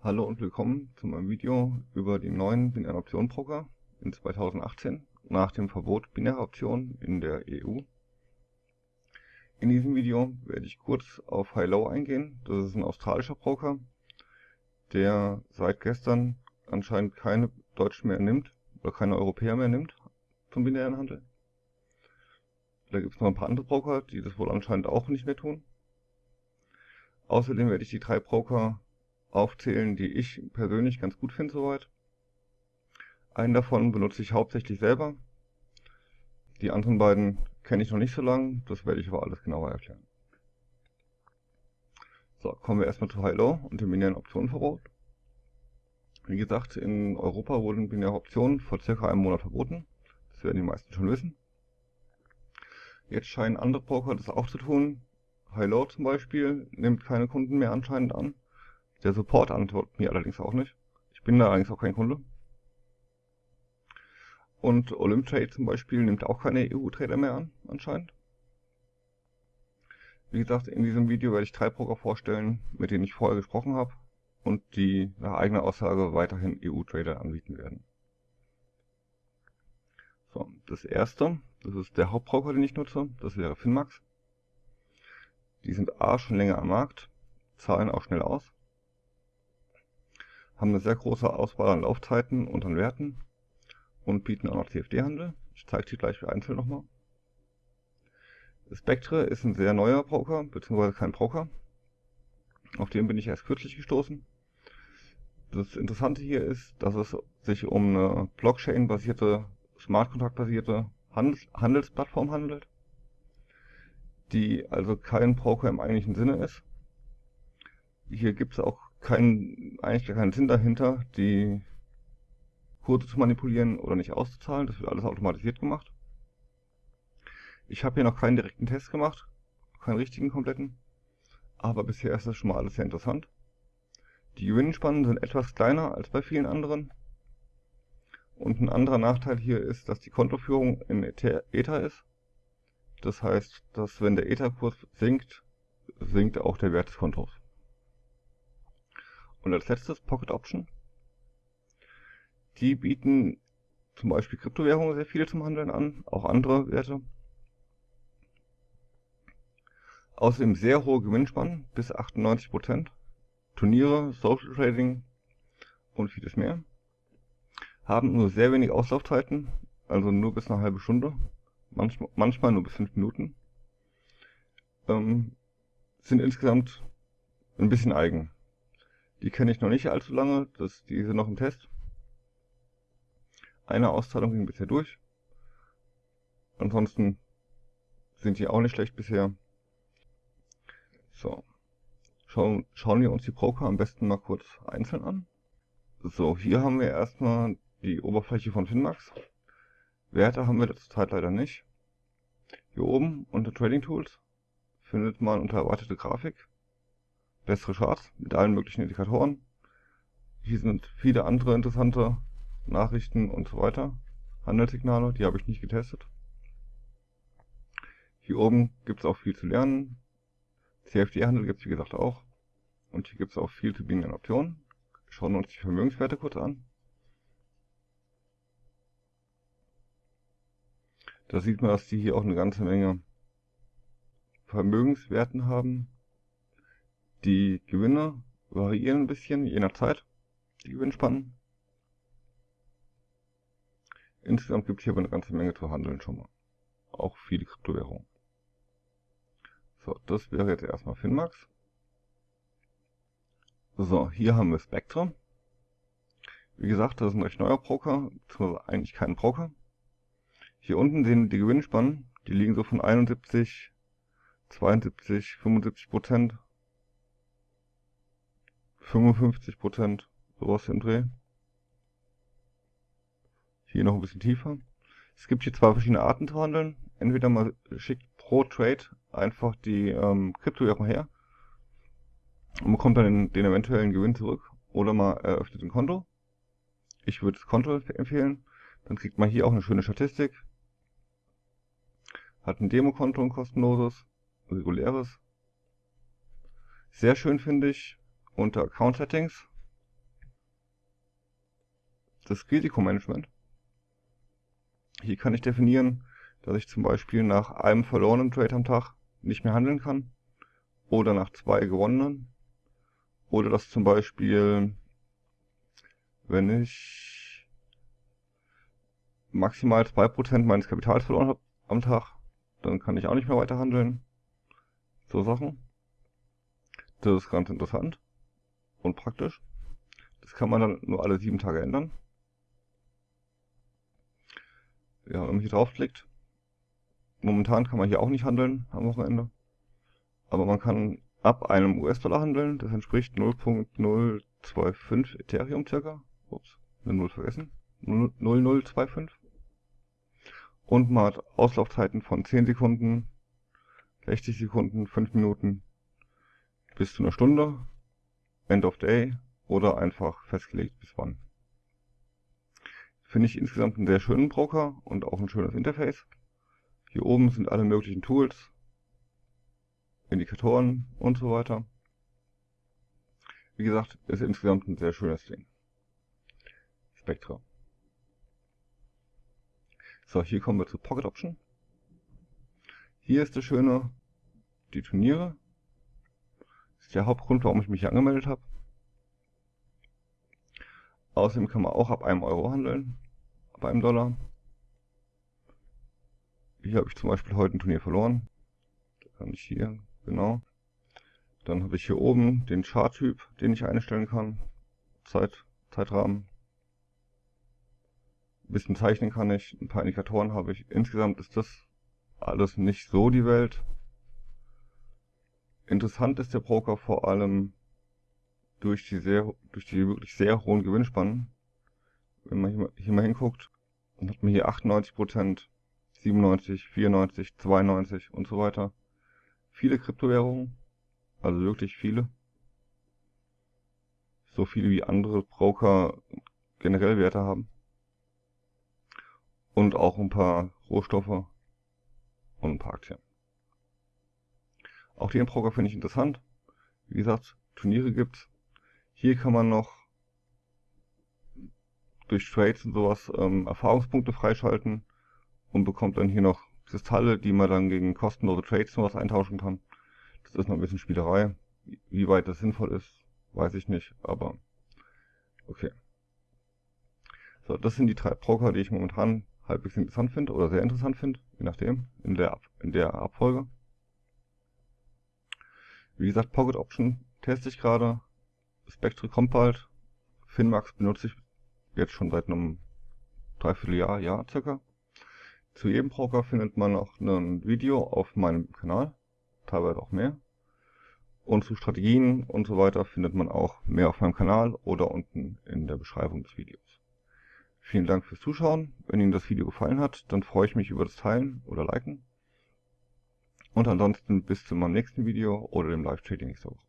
Hallo und willkommen zu meinem Video über die neuen binären Optionen in 2018 nach dem Verbot binärer Optionen in der EU. In diesem Video werde ich kurz auf High-Low eingehen. Das ist ein australischer Broker, der seit gestern anscheinend keine Deutschen mehr nimmt oder keine Europäer mehr nimmt zum binären Handel. Da gibt es noch ein paar andere Broker, die das wohl anscheinend auch nicht mehr tun. Außerdem werde ich die drei Broker aufzählen, die ich persönlich ganz gut finde soweit. Einen davon benutze ich hauptsächlich selber. Die anderen beiden kenne ich noch nicht so lange, das werde ich aber alles genauer erklären. So, kommen wir erstmal zu High-Low und dem binären Optionenverbot. Wie gesagt, in Europa wurden binäre Optionen vor circa einem Monat verboten. Das werden die meisten schon wissen. Jetzt scheinen andere Broker das auch zu tun. High-Low zum Beispiel nimmt keine Kunden mehr anscheinend an. Der Support antwortet mir allerdings auch nicht. Ich bin da allerdings auch kein Kunde. Und Olymtrade zum Beispiel nimmt auch keine EU-Trader mehr an, anscheinend. Wie gesagt, in diesem Video werde ich drei Broker vorstellen, mit denen ich vorher gesprochen habe und die nach eigener Aussage weiterhin EU-Trader anbieten werden. So, das erste, das ist der Hauptbroker, den ich nutze, das wäre Finmax. Die sind A schon länger am Markt, zahlen auch schnell aus haben eine sehr große Auswahl an Laufzeiten und an Werten und bieten auch noch CFD-Handel. Ich zeige die gleich einzeln nochmal. Spectre ist ein sehr neuer Broker, beziehungsweise kein Broker. Auf den bin ich erst kürzlich gestoßen. Das Interessante hier ist, dass es sich um eine Blockchain-basierte, Smart Contract-basierte Handels Handelsplattform handelt, die also kein Broker im eigentlichen Sinne ist. Hier gibt es auch kein, eigentlich gar keinen Sinn dahinter, die Kurse zu manipulieren oder nicht auszuzahlen. Das wird alles automatisiert gemacht. Ich habe hier noch keinen direkten Test gemacht, keinen richtigen kompletten, aber bisher ist das schon mal alles sehr interessant. Die Gewinnspannen sind etwas kleiner als bei vielen anderen. Und ein anderer Nachteil hier ist, dass die Kontoführung in Ether ist. Das heißt, dass wenn der Ether-Kurs sinkt, sinkt auch der Wert des Kontos. Und als letztes Pocket Option. Die bieten zum Beispiel Kryptowährungen sehr viele zum Handeln an, auch andere Werte. Außerdem sehr hohe Gewinnspannen, bis 98%, Turniere, Social Trading und vieles mehr. Haben nur sehr wenig Auslaufzeiten, also nur bis eine halbe Stunde, manchmal, manchmal nur bis 5 Minuten. Ähm, sind insgesamt ein bisschen eigen. Die kenne ich noch nicht allzu lange, das, die sind noch im Test. Eine Auszahlung ging bisher durch. Ansonsten sind die auch nicht schlecht bisher. So. Schauen, schauen wir uns die Broker am besten mal kurz einzeln an. So, hier haben wir erstmal die Oberfläche von Finmax. Werte haben wir zurzeit leider nicht. Hier oben unter Trading Tools findet man unter erwartete Grafik bessere Charts mit allen möglichen Indikatoren. Hier sind viele andere interessante Nachrichten und so weiter. Handelssignale, die habe ich nicht getestet. Hier oben gibt es auch viel zu lernen. CFD-Handel gibt es wie gesagt auch. Und hier gibt es auch viel zu bietenden Optionen. Schauen wir uns die Vermögenswerte kurz an. Da sieht man, dass die hier auch eine ganze Menge Vermögenswerten haben. Die Gewinne variieren ein bisschen, je nach Zeit, die Gewinnspannen. Insgesamt gibt es hier aber eine ganze Menge zu handeln schon mal. Auch viele Kryptowährungen. So, das wäre jetzt erstmal Finmax. So, hier haben wir Spectre. Wie gesagt, das ist ein recht neuer Broker, beziehungsweise eigentlich kein Broker. Hier unten sehen die Gewinnspannen, die liegen so von 71, 72, 75 Prozent 55 Prozent, sowas im Dreh. Hier noch ein bisschen tiefer. Es gibt hier zwei verschiedene Arten zu handeln. Entweder man schickt pro Trade einfach die ähm, Kryptowährung her und bekommt dann den, den eventuellen Gewinn zurück. Oder man eröffnet ein Konto. Ich würde das Konto empfehlen. Dann kriegt man hier auch eine schöne Statistik. Hat ein Demokonto, ein kostenloses, reguläres. Sehr schön finde ich, unter Account Settings das Risikomanagement. Hier kann ich definieren, dass ich zum Beispiel nach einem verlorenen Trade am Tag nicht mehr handeln kann oder nach zwei gewonnenen oder dass zum Beispiel, wenn ich maximal 2% meines Kapitals verloren habe am Tag, dann kann ich auch nicht mehr weiter handeln. So Sachen. Das ist ganz interessant und praktisch. Das kann man dann nur alle sieben Tage ändern. Ja, wenn man hier draufklickt, momentan kann man hier auch nicht handeln am Wochenende. Aber man kann ab einem US-Dollar handeln, das entspricht 0.025 Ethereum circa. Ups, eine 0 vergessen. 0025. Und man hat Auslaufzeiten von 10 Sekunden, 60 Sekunden, 5 Minuten bis zu einer Stunde, End of Day oder einfach festgelegt bis wann. Finde ich insgesamt einen sehr schönen Broker und auch ein schönes Interface. Hier oben sind alle möglichen Tools, Indikatoren und so weiter. Wie gesagt, ist insgesamt ein sehr schönes Ding. Spectra. So, hier kommen wir zu Pocket Option. Hier ist das Schöne, die Turniere. Ist der Hauptgrund, warum ich mich hier angemeldet habe. Außerdem kann man auch ab einem Euro handeln, ab einem Dollar. Hier habe ich zum Beispiel heute ein Turnier verloren. Da kann ich hier, genau. Dann habe ich hier oben den Charttyp, den ich einstellen kann. Zeit, Zeitrahmen. Ein bisschen zeichnen kann ich, ein paar Indikatoren habe ich. Insgesamt ist das alles nicht so die Welt. Interessant ist der Broker vor allem durch die sehr, durch die wirklich sehr hohen Gewinnspannen. Wenn man hier mal, hier mal hinguckt, dann hat man hier 98%, 97, 94, 92 und so weiter. Viele Kryptowährungen, also wirklich viele. So viele wie andere Broker generell Werte haben. Und auch ein paar Rohstoffe und ein paar Aktien. Auch den Broker finde ich interessant. Wie gesagt, Turniere gibt's. Hier kann man noch durch Trades und sowas ähm, Erfahrungspunkte freischalten und bekommt dann hier noch Kristalle, die man dann gegen kostenlose Trades und was eintauschen kann. Das ist noch ein bisschen Spielerei. Wie weit das sinnvoll ist, weiß ich nicht, aber okay. So, das sind die drei Broker, die ich momentan halbwegs interessant finde oder sehr interessant finde, je nachdem, in der, in der Abfolge. Wie gesagt, Pocket Option teste ich gerade, Spectre kommt bald. Finmax benutze ich jetzt schon seit einem Dreivierteljahr, Jahr circa. Zu jedem Broker findet man noch ein Video auf meinem Kanal, teilweise auch mehr. Und zu Strategien und so weiter findet man auch mehr auf meinem Kanal oder unten in der Beschreibung des Videos. Vielen Dank fürs Zuschauen. Wenn Ihnen das Video gefallen hat, dann freue ich mich über das Teilen oder Liken. Und ansonsten bis zu meinem nächsten Video oder dem Live-Trading nächste Woche.